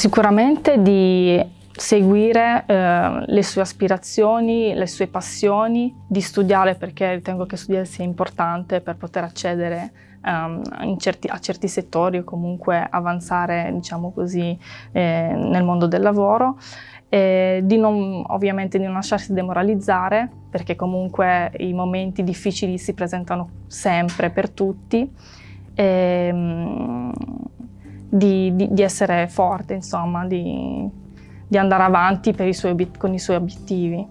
Sicuramente di seguire eh, le sue aspirazioni, le sue passioni, di studiare perché ritengo che studiare sia importante per poter accedere um, certi, a certi settori o comunque avanzare, diciamo così, eh, nel mondo del lavoro. E di non, ovviamente di non lasciarsi demoralizzare perché comunque i momenti difficili si presentano sempre per tutti. E, um, di, di, di, essere forte, insomma, di, di andare avanti i suoi, con i suoi obiettivi.